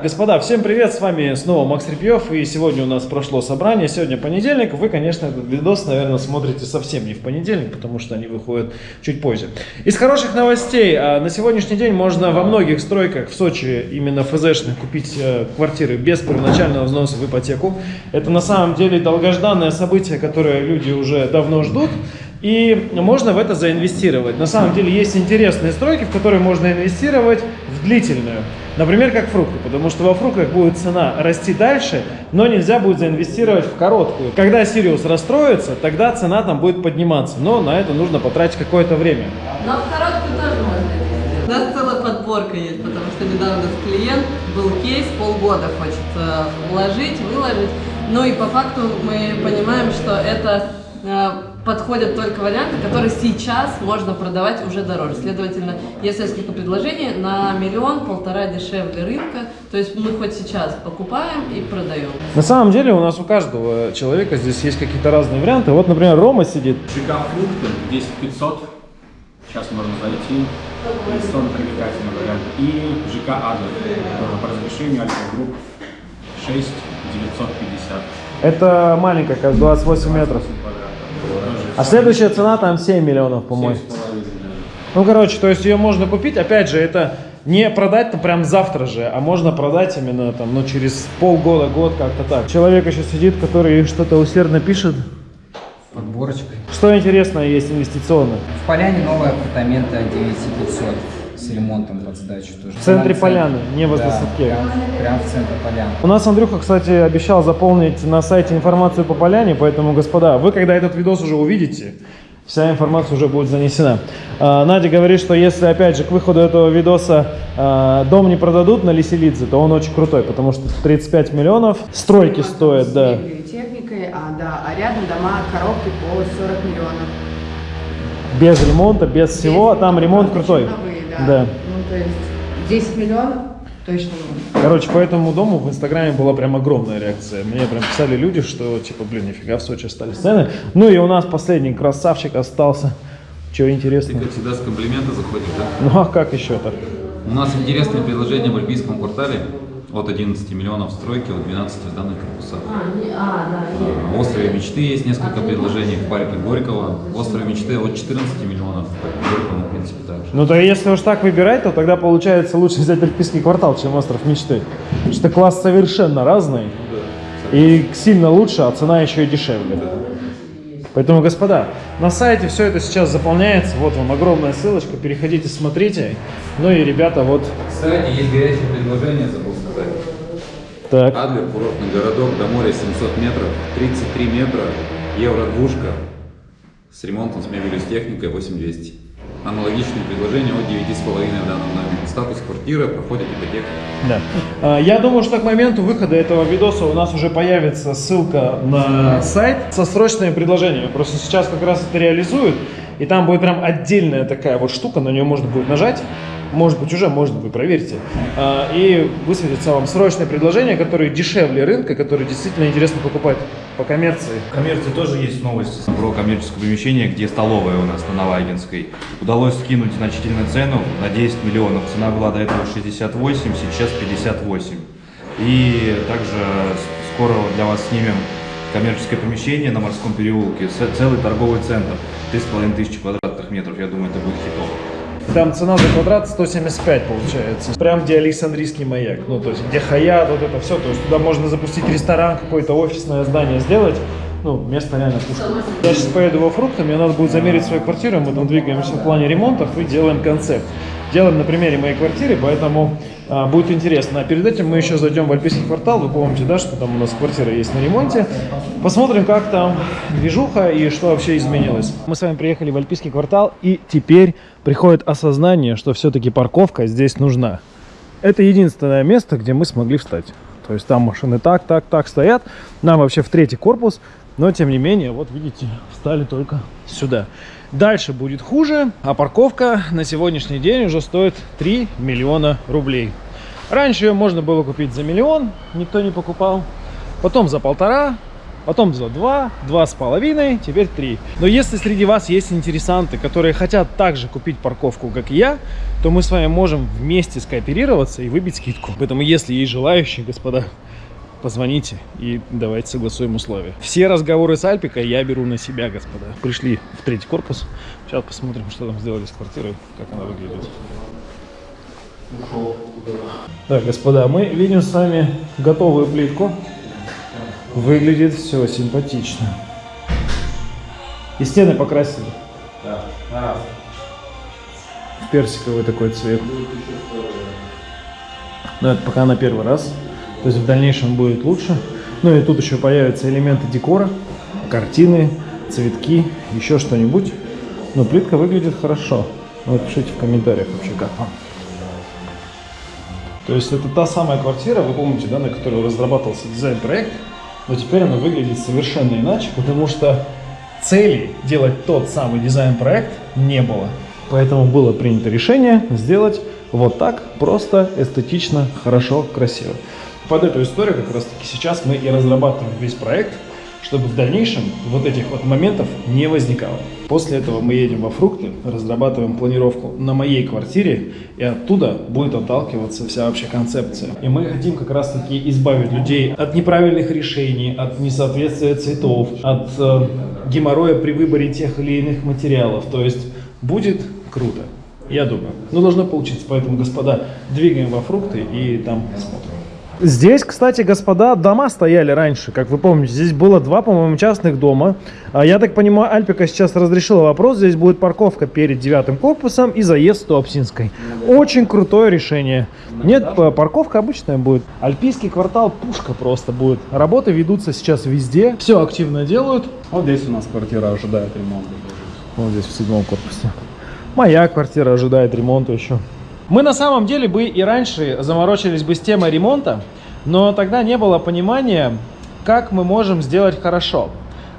Господа, всем привет, с вами снова Макс Репьев, и сегодня у нас прошло собрание, сегодня понедельник, вы, конечно, этот видос, наверное, смотрите совсем не в понедельник, потому что они выходят чуть позже. Из хороших новостей, а, на сегодняшний день можно во многих стройках в Сочи, именно ФЗшных, купить э, квартиры без первоначального взноса в ипотеку. Это на самом деле долгожданное событие, которое люди уже давно ждут. И можно в это заинвестировать. На самом деле есть интересные стройки, в которые можно инвестировать в длительную. Например, как фрукты, потому что во фруктах будет цена расти дальше, но нельзя будет заинвестировать в короткую. Когда Сириус расстроится, тогда цена там будет подниматься, но на это нужно потратить какое-то время. Но в короткую тоже можно У нас целая подборка есть, потому что недавно с клиент был кейс, полгода хочет вложить, выложить. Ну и по факту мы понимаем, что это э, подходят только варианты, которые сейчас можно продавать уже дороже. Следовательно, есть несколько предложений на миллион-полтора дешевле рынка. То есть мы хоть сейчас покупаем и продаем. На самом деле у нас у каждого человека здесь есть какие-то разные варианты. Вот, например, Рома сидит. ЖК фрукты 10 500. Сейчас можно зайти. Инвестиционно привлекательный вариант. И ЖК Адлер по разрешению Альфа Групп 6 950. Это маленькая, как 28 метров. А следующая цена там 7 миллионов, по-моему. Ну, короче, то есть ее можно купить, опять же, это не продать то прям завтра же, а можно продать именно там, ну, через полгода, год, как-то так. Человек еще сидит, который что-то усердно пишет. Подборочкой. Что интересное есть инвестиционно? В Поляне новые апартаменты 9500 с ремонтом под сдачу тоже. В центре Прям Поляны, не возле да, Садке. Прям, прям в центре Поляны. У нас Андрюха, кстати, обещал заполнить на сайте информацию по поляне, поэтому, господа, вы когда этот видос уже увидите, вся информация уже будет занесена. А, Надя говорит, что если, опять же, к выходу этого видоса а, дом не продадут на Лиселидзе, то он очень крутой, потому что 35 миллионов, стройки стоят, да. Техникой, а, да, а рядом дома коробки по 40 миллионов. Без ремонта, без всего, а там ремонт крутой. Новые, да. Да. Ну, то есть 10 миллионов точно. Короче, по этому дому в Инстаграме была прям огромная реакция. Мне прям писали люди, что типа, блин, нифига в Сочи стали сцены. Ну и у нас последний красавчик остался. Чего Ты, интересно? как всегда, с комплимента заходишь, да? Ну а как еще-то? У нас интересное предложение в Альпийском квартале от 11 миллионов стройки, от 12 сданных корпусов. А, не, а да, В острове мечты есть несколько предложений в парке Горького. В острове мечты от 14 миллионов, в парке Горького, в принципе, также. Ну то если уж так выбирать, то тогда получается лучше взять Альпийский квартал, чем Остров Мечты. Потому что класс совершенно разный. И сильно лучше, а цена еще и дешевле. Поэтому, господа, на сайте все это сейчас заполняется. Вот вам огромная ссылочка. Переходите, смотрите. Ну и, ребята, вот Кстати, есть горячее предложение, забыл сказать. так. Адлер, курортный городок, до моря 700 метров, 33 метра, евро-двушка, с ремонтом, с мебелью, с техникой 8200. Аналогичные предложения от 9,5 в данном доме. Статус квартиры, проходит ипотека. Да. А, Я думаю, что к моменту выхода этого видоса у нас уже появится ссылка на сайт со срочными предложениями. Просто сейчас как раз это реализуют, и там будет прям отдельная такая вот штука, на нее можно будет нажать. Может быть уже, может быть, проверьте. А, И высветится вам срочные предложения, которые дешевле рынка, которые действительно интересно покупать по коммерции. В коммерции тоже есть новости про коммерческое помещение, где столовая у нас на Новагинской. Удалось скинуть значительную цену на 10 миллионов. Цена была до этого 68, сейчас 58. И также скоро для вас снимем коммерческое помещение на Морском переулке, целый торговый центр, 3,5 тысячи квадратных метров. Я думаю, это будет хитово. Там цена за квадрат 175 получается. Прям где Александрийский маяк. Ну, то есть где Хаят, вот это все. То есть туда можно запустить ресторан, какое-то офисное здание сделать. Ну, место реально пушка. Я сейчас поеду во фрукты, мне надо будет замерить свою квартиру, мы там двигаемся в плане ремонтов и делаем концепт. Делаем на примере моей квартиры, поэтому а, будет интересно. А перед этим мы еще зайдем в Альпийский квартал, вы помните, да, что там у нас квартира есть на ремонте. Посмотрим, как там движуха и что вообще изменилось. Мы с вами приехали в Альпийский квартал, и теперь приходит осознание, что все-таки парковка здесь нужна. Это единственное место, где мы смогли встать. То есть там машины так, так, так стоят. Нам вообще в третий корпус. Но тем не менее, вот видите, встали только сюда. Дальше будет хуже, а парковка на сегодняшний день уже стоит 3 миллиона рублей. Раньше ее можно было купить за миллион, никто не покупал. Потом за полтора, потом было 2, 2,5, теперь 3. Но если среди вас есть интересанты, которые хотят также купить парковку, как и я, то мы с вами можем вместе скооперироваться и выбить скидку. Поэтому, если есть желающие, господа, позвоните и давайте согласуем условия. Все разговоры с Альпикой я беру на себя, господа. Пришли в третий корпус. Сейчас посмотрим, что там сделали с квартирой, как она выглядит. Так, господа, мы видим с вами готовую плитку. Выглядит все симпатично. И стены покрасили. В персиковый такой цвет. Но это пока на первый раз. То есть в дальнейшем будет лучше. Ну и тут еще появятся элементы декора, картины, цветки, еще что-нибудь. Но плитка выглядит хорошо. Вот пишите в комментариях вообще, как вам. То есть это та самая квартира, вы помните, да, на которой разрабатывался дизайн-проект, но теперь она выглядит совершенно иначе, потому что цели делать тот самый дизайн-проект не было. Поэтому было принято решение сделать вот так, просто, эстетично, хорошо, красиво. Под эту историю как раз таки сейчас мы и разрабатываем весь проект, чтобы в дальнейшем вот этих вот моментов не возникало. После этого мы едем во фрукты, разрабатываем планировку на моей квартире, и оттуда будет отталкиваться вся вообще концепция. И мы хотим как раз таки избавить людей от неправильных решений, от несоответствия цветов, от э, геморроя при выборе тех или иных материалов. То есть будет круто, я думаю. Но должно получиться, поэтому, господа, двигаем во фрукты и там смотрим. Здесь, кстати, господа, дома стояли раньше, как вы помните. Здесь было два, по-моему, частных дома. А Я так понимаю, Альпика сейчас разрешила вопрос. Здесь будет парковка перед девятым корпусом и заезд Туапсинской. Очень крутое решение. Нет, п- парковка обычная будет. Альпийский квартал пушка просто будет. Работы ведутся сейчас везде. Все активно делают. Вот здесь у нас квартира ожидает ремонта. Вот здесь в седьмом корпусе. Моя квартира ожидает ремонта еще. Мы на самом деле бы и раньше заморочились бы с темой ремонта, но тогда не было понимания, как мы можем сделать хорошо.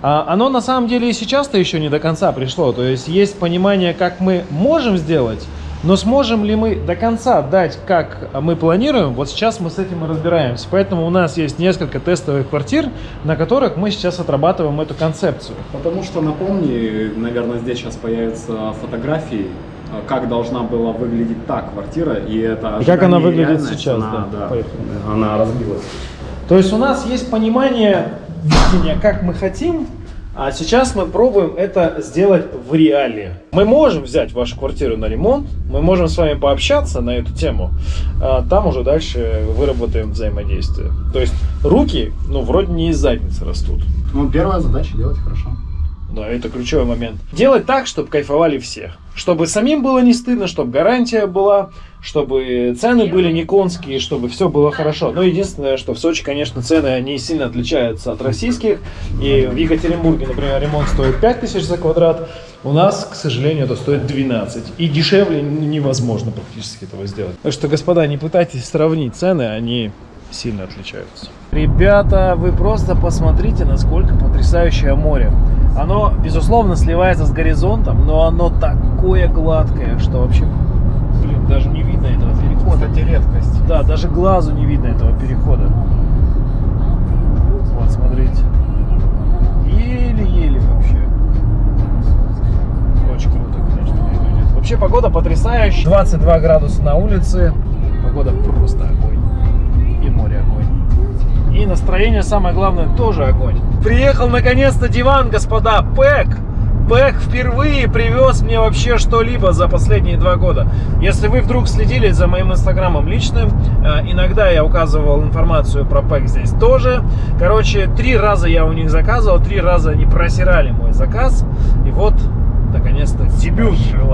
А оно на самом деле и сейчас-то еще не до конца пришло. То есть есть понимание, как мы можем сделать, но сможем ли мы до конца дать, как мы планируем, вот сейчас мы с этим и разбираемся. Поэтому у нас есть несколько тестовых квартир, на которых мы сейчас отрабатываем эту концепцию. Потому что, напомни, наверное, здесь сейчас появятся фотографии, как должна была выглядеть та квартира, и это И как она выглядит сейчас, она, да. да, она разбилась. То есть у нас есть понимание, видение, как мы хотим, а сейчас мы пробуем это сделать в реале. Мы можем взять вашу квартиру на ремонт, мы можем с вами пообщаться на эту тему, а там уже дальше выработаем взаимодействие. То есть руки, ну, вроде не из задницы растут. Ну, первая задача делать хорошо. Да, это ключевой момент. Делать так, чтобы кайфовали все. Чтобы самим было не стыдно, чтобы гарантия была, чтобы цены были не конские, чтобы все было хорошо. Но единственное, что в Сочи, конечно, цены они сильно отличаются от российских. И в Екатеринбурге, например, ремонт стоит 5000 за квадрат. У нас, к сожалению, это стоит 12. И дешевле невозможно практически этого сделать. Так что, господа, не пытайтесь сравнить цены, они сильно отличаются. Ребята, вы просто посмотрите, насколько потрясающее море. Оно, безусловно, сливается с горизонтом, но оно такое гладкое, что вообще, блин, даже не видно этого перехода. Кстати, редкость. Да, даже глазу не видно этого перехода. Вот, смотрите. Еле-еле вообще. Очень круто, конечно, выглядит. Вообще погода потрясающая. 22 градуса на улице. Погода просто огонь. И море огонь. И настроение, самое главное, тоже огонь. Приехал наконец-то диван, господа. Пэк. Пэк впервые привез мне вообще что-либо за последние два года. Если вы вдруг следили за моим инстаграмом личным, э, иногда я указывал информацию про Пэк здесь тоже. Короче, три раза я у них заказывал, три раза они просирали мой заказ. И вот,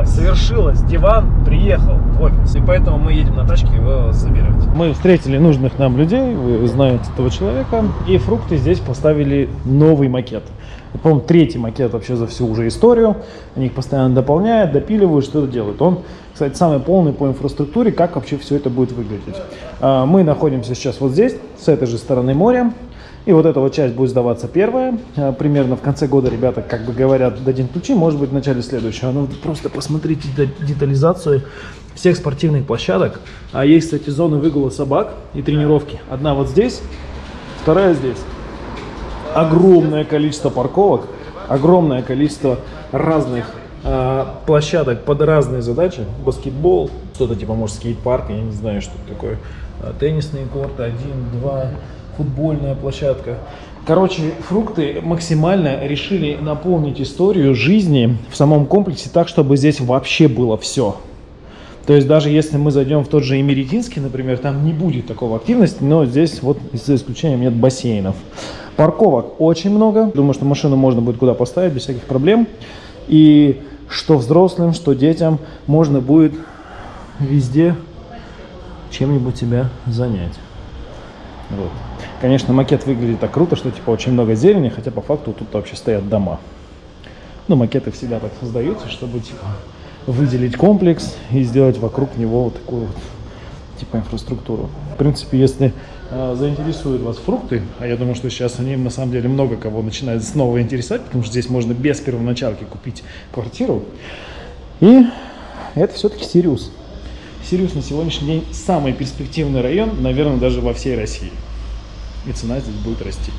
совершилось. Диван приехал в офис. И поэтому мы едем на тачке его забирать. Мы встретили нужных нам людей, вы знаете этого человека. И фрукты здесь поставили новый макет. По-моему, третий макет вообще за всю уже историю. Они их постоянно дополняют, допиливают, что-то делают. Он, кстати, самый полный по инфраструктуре, как вообще все это будет выглядеть. А, Мы находимся сейчас вот здесь, с этой же стороны моря. И вот эта вот часть будет сдаваться первая. А, Примерно в конце года ребята, как бы говорят, дадим ключи, может быть, в начале следующего. Ну, просто посмотрите де- детализацию всех спортивных площадок. А есть, кстати, зоны выгула собак и тренировки. Одна вот здесь, вторая здесь. огромное количество парковок, огромное количество разных э, площадок под разные задачи. Баскетбол, что-то типа, может, скейт-парк, я не знаю, что такое. Э, Теннисные корты, один, два, футбольная площадка. Короче, фрукты максимально решили наполнить историю жизни в самом комплексе так, чтобы здесь вообще было все. То есть даже если мы зайдем в тот же Эмеретинский, например, там не будет такого активности, но здесь вот за исключением нет бассейнов. Парковок очень много. Думаю, что машину можно будет куда поставить без всяких проблем. И что взрослым, что детям можно будет везде чем-нибудь себя занять. Вот. Конечно, макет выглядит так круто, что типа очень много зелени, хотя по факту тут вообще стоят дома. Ну, макеты всегда так создаются, чтобы типа выделить комплекс и сделать вокруг него вот такую вот типа инфраструктуру. В принципе, если э, заинтересуют вас фрукты, а я думаю, что сейчас они на самом деле много кого начинают снова интересовать, потому что здесь можно без первоначалки купить квартиру. И это все-таки Сириус. Сириус на сегодняшний день самый перспективный район, наверное, даже во всей России. И цена здесь будет расти.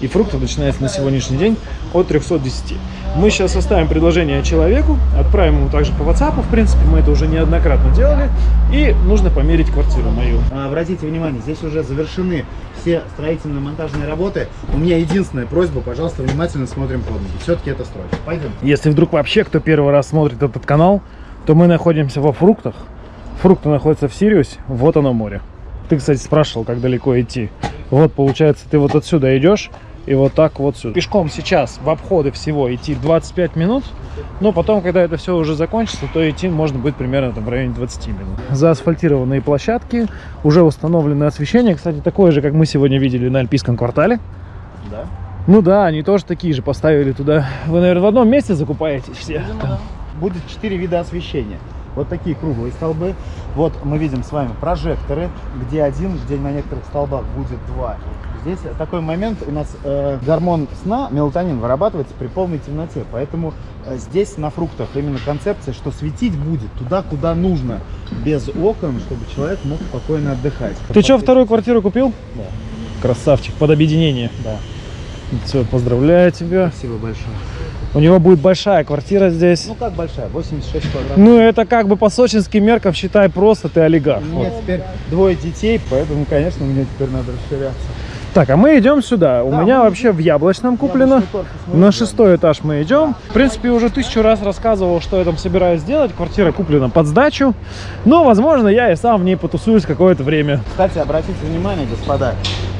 И фрукты начинаются на сегодняшний день от 310. Мы сейчас оставим предложение человеку, отправим ему также по WhatsApp, в принципе, мы это уже неоднократно делали. И нужно померить квартиру мою. А, Обратите внимание, здесь уже завершены все строительно-монтажные работы. У меня единственная просьба, пожалуйста, внимательно смотрим под ноги. Все-таки это стройка. Пойдем. Если вдруг вообще кто первый раз смотрит этот канал, то мы находимся во фруктах. Фрукты находятся в Сириусе, вот оно море. Ты, кстати, спрашивал, как далеко идти. Вот, получается, ты вот отсюда идешь, и вот так вот сюда. Пешком сейчас в обходы всего идти 25 минут, но потом, когда это все уже закончится, то идти можно будет примерно там, в районе 20 минут. Заасфальтированные площадки, уже установленное освещение, кстати, такое же, как мы сегодня видели на Альпийском квартале. Да? Ну да, они тоже такие же поставили туда. Вы, наверное, в одном месте закупаетесь все? Будет четыре вида освещения. Вот такие круглые столбы. Вот мы видим с вами прожекторы, где один, где на некоторых столбах будет два. Здесь такой момент, у нас э, гормон сна, мелатонин, вырабатывается при полной темноте. Поэтому э, здесь на фруктах именно концепция, что светить будет туда, куда нужно, без окон, чтобы человек мог спокойно отдыхать. Ты что, вторую квартиру купил? Да. Красавчик, под объединение. Да. Все, поздравляю тебя. Спасибо большое. У него будет большая квартира здесь. Ну как большая? 86 квадратов. Ну, это как бы по сочинским меркам, считай, просто ты олигарх. У меня Вот. теперь двое детей, поэтому, конечно, мне теперь надо расширяться. Так, а мы идем сюда. У Да, меня мы- вообще в Яблочном куплено. Корпус На шестой этаж мы идем. В принципе, уже тысячу раз рассказывал, что я там собираюсь сделать. Квартира куплена под сдачу. Но, возможно, я и сам в ней потусуюсь какое-то время. Кстати, обратите внимание, господа,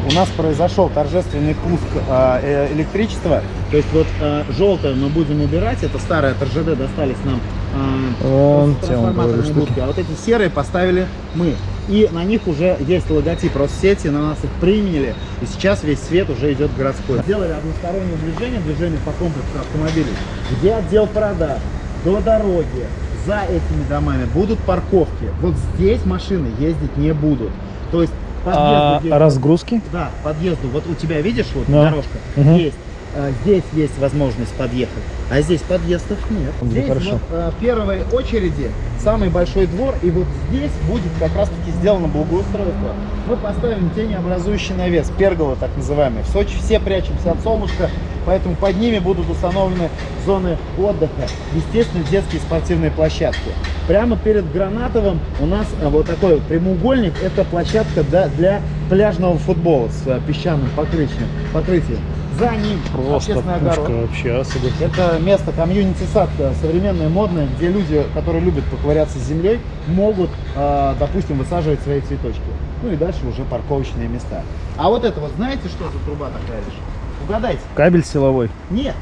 у нас произошел торжественный пуск а, э, электричества. То есть вот а, желтое мы будем убирать, это старые от РЖД достались нам а, Вон трансформаторные будки, а вот эти серые поставили мы. И на них уже есть логотип Россети, на нас их приняли, и сейчас весь свет уже идет городской. Сделали одностороннее движение, движение по комплексу автомобилей, где отдел продаж, до дороги, за этими домами будут парковки. Вот здесь машины ездить не будут. То есть подъезду А разгрузки? да, подъезду. Вот у тебя, видишь, вот Да. дорожка Мгм. есть. А, здесь есть возможность подъехать, а здесь подъездов нет. Здесь хорошо. вот а, первой очереди самый большой двор, и вот здесь будет как раз-таки сделано благоустройство. Мы поставим тенеобразующий навес, пергола так называемый. В Сочи все прячемся от солнышка, поэтому под ними будут установлены зоны отдыха, естественно, детские спортивные площадки. Прямо перед Гранатовым у нас а, вот такой вот прямоугольник, это площадка для, пляжного футбола с песчаным покрытием. покрытием. За ним Просто общественный пушка огород. вообще, а, согласен. Это место комьюнити-сад э, современное, модное, где люди, которые любят поковыряться с землей, могут, э, допустим, высаживать свои цветочки. Ну и дальше уже парковочные места. А вот это вот, знаете, что за труба такая лишь? Угадайте. Кабель силовой. Нет,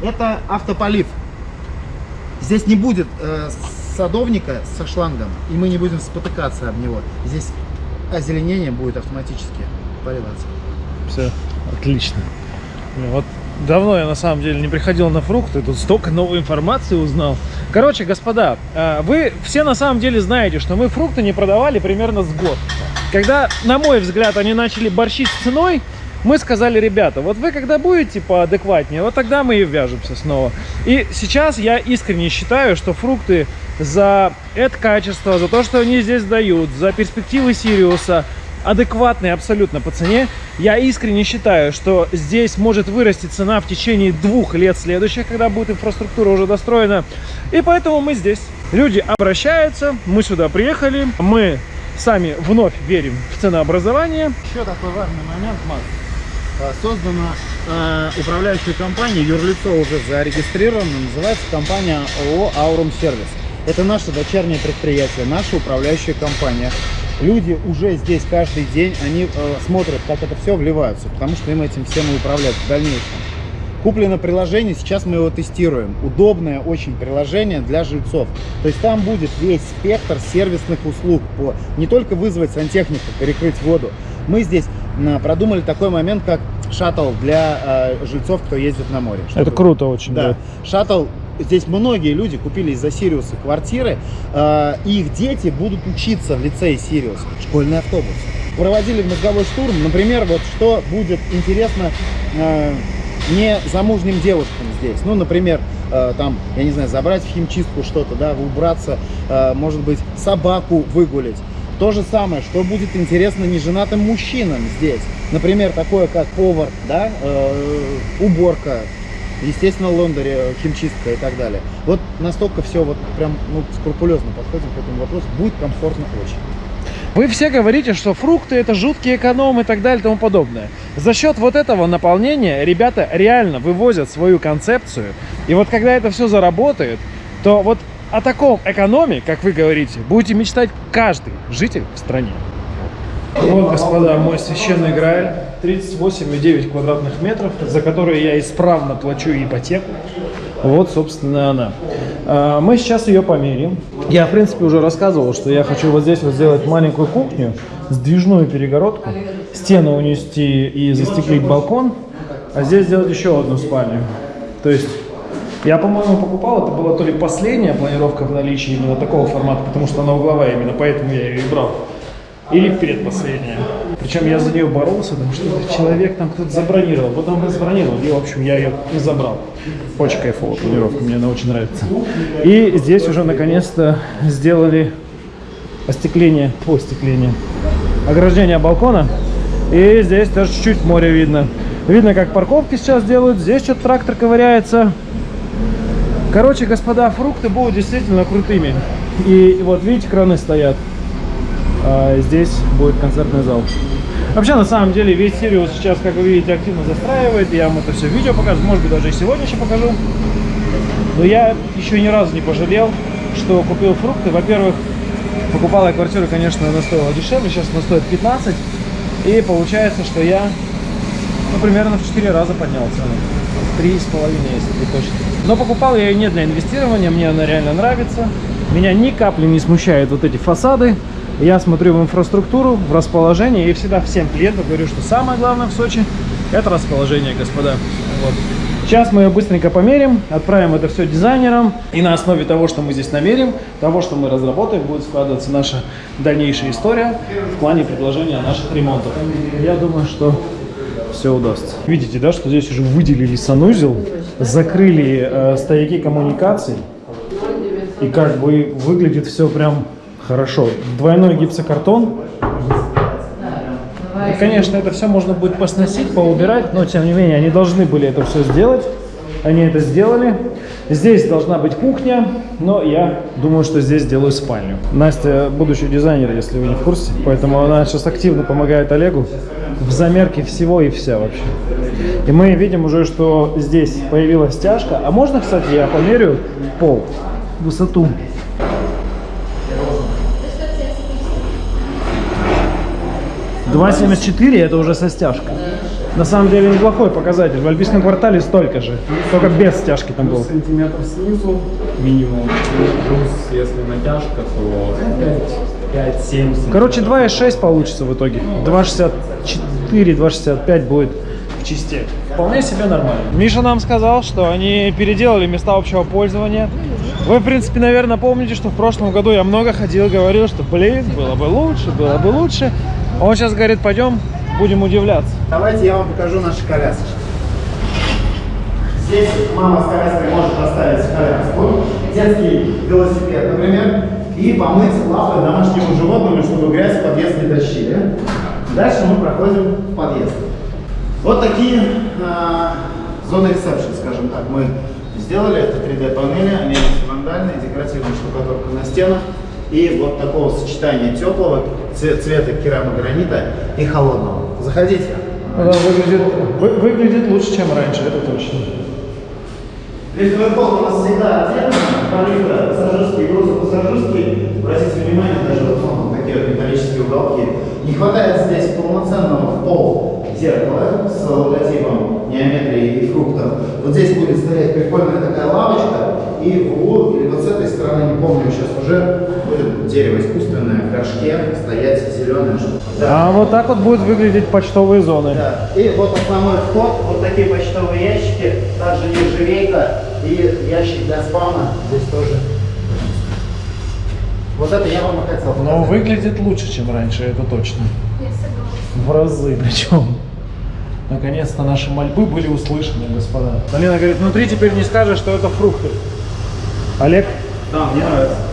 это автополив. Здесь не будет э, садовника со шлангом, и мы не будем спотыкаться об него. Здесь озеленение будет автоматически поливаться. Все, отлично. Блин, Вот давно я на самом деле не приходил на фрукты, тут столько новой информации узнал. Короче, господа, а, вы все на самом деле знаете, что мы фрукты не продавали примерно с год. Когда, на мой взгляд, они начали борщить с ценой, мы сказали, ребята, вот вы когда будете поадекватнее, вот тогда мы и вяжемся снова. И сейчас я искренне считаю, что фрукты за это качество, за то, что они здесь дают, за перспективы Сириуса, адекватный абсолютно по цене. Я искренне считаю, что здесь может вырасти цена в течение двух лет следующих, когда будет инфраструктура уже достроена. И поэтому мы здесь. Люди обращаются, мы сюда приехали, мы сами вновь верим в ценообразование. Еще такой важный момент, Макс. А, Создана э, управляющая компания, юрлицо уже зарегистрировано, называется компания ООО «Аурум Сервис». Это наше дочернее предприятие, наша управляющая компания. Люди уже здесь каждый день, они э, смотрят, как это все вливаются, потому что им этим всем и управлять в дальнейшем. Куплено приложение, сейчас мы его тестируем. Удобное очень приложение для жильцов. То есть там будет весь спектр сервисных услуг. По, не только вызвать сантехника, перекрыть воду. Мы здесь продумали такой момент, как шаттл для э, жильцов, кто ездит на море. Это круто очень, Да. да. Шаттл. Здесь многие люди купили из-за Сириуса квартиры. э, их дети будут учиться в лицее Сириус. Школьный автобус. Проводили мозговой штурм. Например, вот что будет интересно э, не замужним девушкам здесь. Ну, например, э, там, я не знаю, забрать в химчистку что-то, да, убраться, э, может быть, собаку выгулить. То же самое, что будет интересно неженатым мужчинам здесь. Например, такое как повар, да, э, уборка, естественно, лондери, э, химчистка и так далее. Вот настолько все вот прям ну, скрупулезно подходим к этому вопросу. Будет комфортно очень. Вы все говорите, что фрукты это жуткий эконом и так далее и тому подобное. За счет вот этого наполнения ребята реально вывозят свою концепцию. И вот когда это все заработает, то вот о таком экономе, как вы говорите, будете мечтать каждый житель в стране. Вот, господа, мой священный Грааль. 38,9 квадратных метров, за которые я исправно плачу ипотеку. Вот, собственно, она. А, Мы сейчас ее померим. Я, в принципе, уже рассказывал, что я хочу вот здесь вот сделать маленькую кухню, сдвижную перегородку, стену унести и застеклить балкон, а здесь сделать еще одну спальню. То есть, я, по-моему, покупал, это была то ли последняя планировка в наличии именно такого формата, потому что она угловая именно, поэтому я ее и брал. Или предпоследняя. Причем я за нее боролся, потому что человек там кто-то забронировал. Потом забронировал, и, в общем, я ее и забрал. Очень кайфовая планировка, мне она очень нравится. И здесь уже наконец-то сделали остекление, по остекление, ограждение балкона. И здесь тоже чуть-чуть море видно. Видно, как парковки сейчас делают. Здесь что-то трактор ковыряется. Короче, господа, фрукты будут действительно крутыми. И вот видите, краны стоят. А здесь будет концертный зал. Вообще, на самом деле, весь Сириус сейчас, как вы видите, активно застраивает. Я вам это все видео покажу. Может быть, даже и сегодня еще покажу. Но я еще ни разу не пожалел, что купил фрукты. Во-первых, покупал я квартиру, конечно, она стоила дешевле. Сейчас она стоит 15. И получается, что я, ну, примерно в 4 раза поднял цену. Три с половиной, если быть точно. Но покупал я ее не для инвестирования, мне она реально нравится. Меня ни капли не смущают вот эти фасады. Я смотрю в инфраструктуру, в расположение и всегда всем клиентам говорю, что самое главное в Сочи это расположение, господа. Вот. Сейчас мы ее быстренько померим, отправим это все дизайнерам. И на основе того, что мы здесь намерим, того, что мы разработаем, будет складываться наша дальнейшая история в плане предложения наших ремонтов. Я думаю, что все удастся. Видите, да, что здесь уже выделили санузел, закрыли э, стояки коммуникаций. И как бы выглядит все прям хорошо. Двойной гипсокартон. И, конечно, это все можно будет посносить, поубирать, но тем не менее они должны были это все сделать. Они это сделали. Здесь должна быть кухня, но я думаю, что здесь сделаю спальню. Настя будущий дизайнер, если вы не в курсе, поэтому она сейчас активно помогает Олегу в замерке всего и вся вообще. И мы видим уже, что здесь появилась стяжка. А можно, кстати, я померю пол, высоту? Два семьдесят четыре это уже со стяжкой. На самом деле неплохой показатель. В Альпийском квартале столько же. Только без стяжки там было. Сантиметр снизу минимум. Плюс, если натяжка, то 5-7 Короче, 2,6 получится в итоге. 2,64, 2,65 будет в чисте. Вполне себе нормально. Миша нам сказал, что они переделали места общего пользования. Вы, в принципе, наверное, помните, что в прошлом году я много ходил, говорил, что, блин, было бы лучше, было бы лучше. Он сейчас говорит, пойдем, будем удивляться. Давайте я вам покажу наши колясочки. Здесь мама с коляской может поставить коляску, детский велосипед, например, и помыть лапы домашнему животному, чтобы грязь в подъезд не тащили. Дальше мы проходим в подъезд. Вот такие а, зоны ресепшн, скажем так, мы сделали. Это 3D-панели, они антивандальные, декоративная штукатурка на стенах. И вот такого сочетания теплого цвета керамогранита и холодного. Заходите. Да, выглядит, вы- выглядит лучше, чем раньше, это точно. Лифтовый пол у нас всегда отдельно, полифа, пассажирские, грузопассажирские. Обратите внимание, даже вот ну, такие вот металлические уголки. Не хватает здесь полноценного в пол зеркала с логотипом геометрии и фруктов. Вот здесь будет стоять прикольная такая лавочка, и в углу, или вот с этой стороны, не помню сейчас уже, дерево искусственное в горшке, стоять зеленое. А вот так вот будут выглядеть почтовые зоны. Да. И вот основной вход, вот такие почтовые ящики, также нержавейка и ящик для спама здесь тоже. Вот это я вам и хотел Но показать. выглядит лучше, чем раньше, это точно. В разы причем. Наконец-то наши мольбы были услышаны, господа. Алина говорит, внутри теперь не скажешь, что это фрукты. Олег? Да, мне нравится.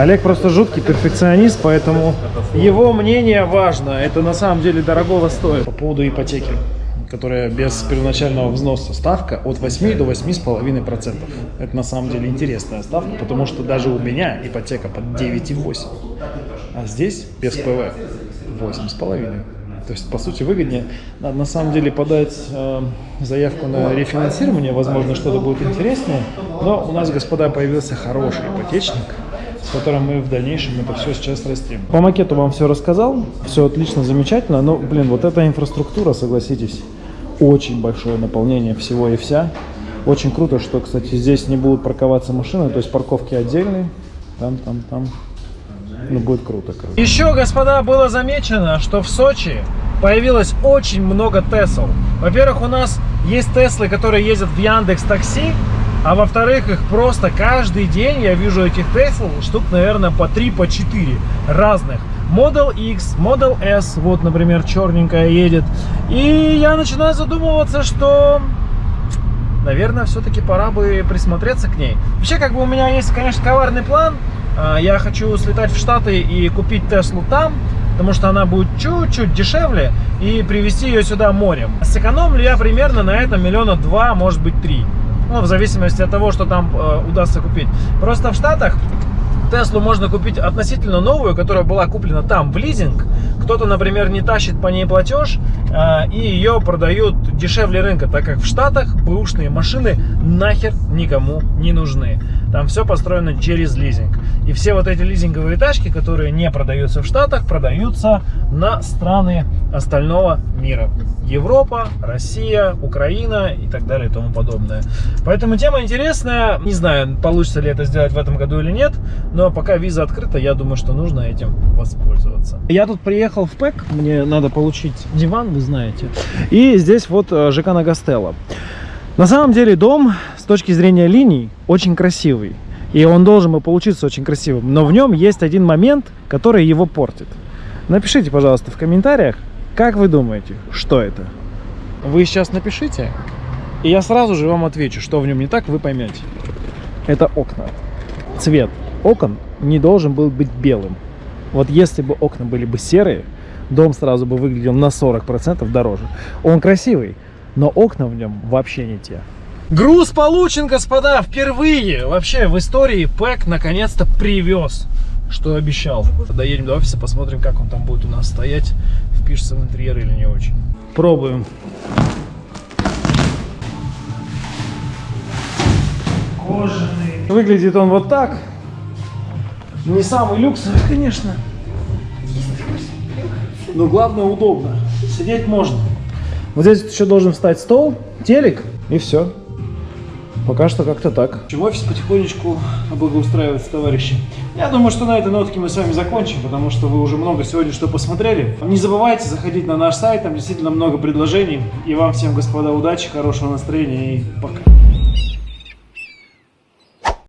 Олег просто жуткий перфекционист, поэтому его мнение важно. Это на самом деле дорогого стоит. По поводу ипотеки, которая без первоначального взноса ставка от 8 до 8,5%. Это на самом деле интересная ставка, потому что даже у меня ипотека под 9,8. А здесь без ПВ 8,5. То есть, по сути, выгоднее. Надо на самом деле подать э, заявку на рефинансирование, возможно, что-то будет интереснее. Но у нас, господа, появился хороший ипотечник, с которым мы в дальнейшем это все сейчас растим. По макету вам все рассказал, все отлично, замечательно, но, блин, вот эта инфраструктура, согласитесь, очень большое наполнение всего и вся. Очень круто, что, кстати, здесь не будут парковаться машины, то есть парковки отдельные, там, там, там. Ну, будет круто, круто. Еще, господа, было замечено, что в Сочи появилось очень много Тесл. Во-первых, у нас есть Теслы, которые ездят в Яндекс Такси, а во-вторых, их просто каждый день я вижу этих Тесл штук, наверное, по 3, по 4 разных. Model X, Model S, вот, например, черненькая едет. И я начинаю задумываться, что наверное, все-таки пора бы присмотреться к ней. Вообще, как бы у меня есть, конечно, коварный план. А, Я хочу слетать в Штаты и купить Теслу там, потому что она будет чуть-чуть дешевле, и привезти ее сюда морем. Сэкономлю я примерно на этом миллиона два, может быть, три. Ну, в зависимости от того, что там э, удастся купить. Просто в Штатах Теслу можно купить относительно новую, которая была куплена там в лизинг. Кто-то, например, не тащит по ней платеж, э, и ее продают дешевле рынка, так как в Штатах бэушные машины нахер никому не нужны. Там все построено через лизинг. И все вот эти лизинговые тачки, которые не продаются в Штатах, продаются на страны остального мира. Европа, Россия, Украина и так далее и тому подобное. Поэтому тема интересная. Не знаю, получится ли это сделать в этом году или нет, но пока виза открыта, я думаю, что нужно этим воспользоваться. Я тут приехал ПЭК, мне надо получить диван, вы знаете. И здесь вот э, ЖК Нагостелло. На самом деле дом с точки зрения линий очень красивый. И он должен бы получиться очень красивым. Но в нем есть один момент, который его портит. Напишите, пожалуйста, в комментариях, как вы думаете, что это? Вы сейчас напишите, и я сразу же вам отвечу, что в нем не так, вы поймете. Это окна. Цвет окон не должен был быть белым. Вот если бы окна были бы серые, дом сразу бы выглядел на 40% дороже. Он красивый, но окна в нем вообще не те. Груз получен, господа, впервые вообще в истории ПЭК наконец-то привез, что обещал. Доедем до офиса, посмотрим, как он там будет у нас стоять, впишется в интерьер или не очень. Пробуем. Кожаный. Выглядит он вот так. Не самый люксовый, конечно. Но главное удобно. Сидеть можно. Вот здесь еще должен встать стол, телек и все. Пока что как-то так. В офис потихонечку благоустраивается, товарищи. Я думаю, что на этой нотке мы с вами закончим, потому что вы уже много сегодня что посмотрели. Не забывайте заходить на наш сайт, там действительно много предложений. И вам всем, господа, удачи, хорошего настроения и пока.